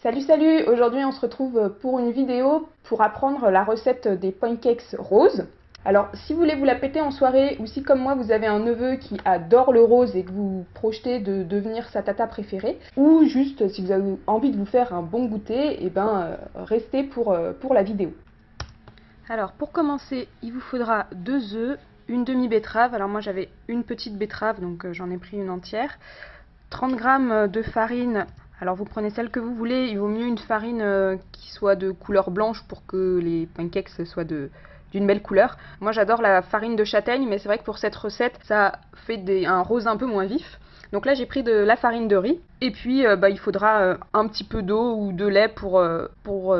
Salut salut Aujourd'hui on se retrouve pour une vidéo pour apprendre la recette des pancakes roses. Alors si vous voulez vous la péter en soirée ou si comme moi vous avez un neveu qui adore le rose et que vous projetez de devenir sa tata préférée ou juste si vous avez envie de vous faire un bon goûter, et eh ben euh, restez pour, euh, pour la vidéo. Alors pour commencer il vous faudra deux œufs, une demi betterave, alors moi j'avais une petite betterave donc euh, j'en ai pris une entière, 30 g de farine alors vous prenez celle que vous voulez, il vaut mieux une farine euh, qui soit de couleur blanche pour que les pancakes soient d'une belle couleur. Moi j'adore la farine de châtaigne, mais c'est vrai que pour cette recette, ça fait un rose un peu moins vif. Donc là j'ai pris de la farine de riz, et puis euh, bah, il faudra euh, un petit peu d'eau ou de lait pour, pour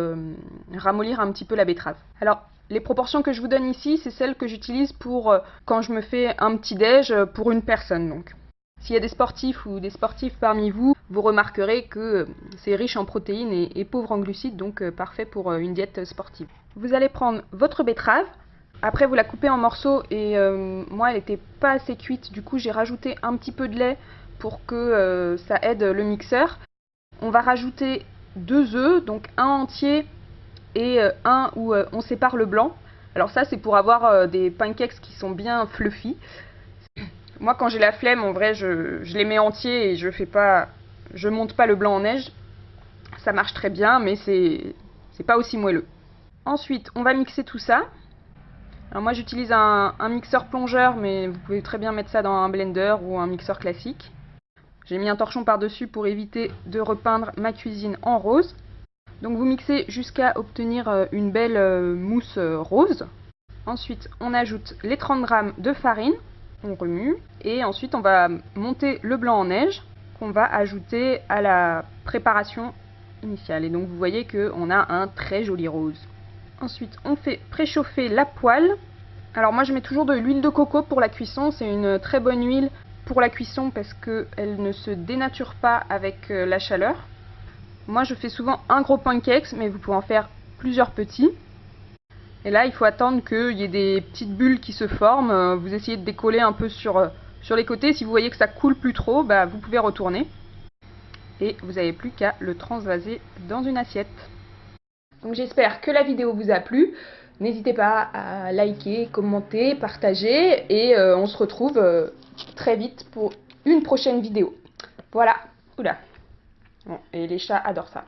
ramollir un petit peu la betterave. Alors les proportions que je vous donne ici, c'est celles que j'utilise pour quand je me fais un petit déj pour une personne. Donc s'il y a des sportifs ou des sportifs parmi vous, vous remarquerez que c'est riche en protéines et, pauvre en glucides, donc euh, parfait pour euh, une diète sportive. Vous allez prendre votre betterave, après vous la coupez en morceaux et euh, moi elle n'était pas assez cuite, du coup j'ai rajouté un petit peu de lait pour que ça aide le mixeur. On va rajouter deux œufs, donc un entier et un où on sépare le blanc. Alors ça c'est pour avoir des pancakes qui sont bien fluffy. Moi, quand j'ai la flemme, en vrai, je, les mets entiers et je fais pas, je monte pas le blanc en neige. Ça marche très bien, mais c'est pas aussi moelleux. Ensuite, on va mixer tout ça. Alors moi, j'utilise un, mixeur plongeur, mais vous pouvez très bien mettre ça dans un blender ou un mixeur classique. J'ai mis un torchon par-dessus pour éviter de repeindre ma cuisine en rose. Donc vous mixez jusqu'à obtenir euh, une belle euh, mousse euh, rose. Ensuite, on ajoute les 30 g de farine on remue et ensuite on va monter le blanc en neige qu'on va ajouter à la préparation initiale. Et donc vous voyez qu'on a un très joli rose. Ensuite on fait préchauffer la poêle. Alors moi je mets toujours de l'huile de coco pour la cuisson, c'est une très bonne huile pour la cuisson parce qu'elle ne se dénature pas avec euh, la chaleur. Moi je fais souvent un gros pancake mais vous pouvez en faire plusieurs petits. Et là, il faut attendre qu'il y ait des petites bulles qui se forment. Vous essayez de décoller un peu sur, euh, sur les côtés. Si vous voyez que ça coule plus trop, bah, vous pouvez retourner. Et vous n'avez plus qu'à le transvaser dans une assiette. Donc j'espère que la vidéo vous a plu. N'hésitez pas à liker, commenter, partager. Et euh, on se retrouve très vite pour une prochaine vidéo. Voilà. Oula. Bon, et les chats adorent ça.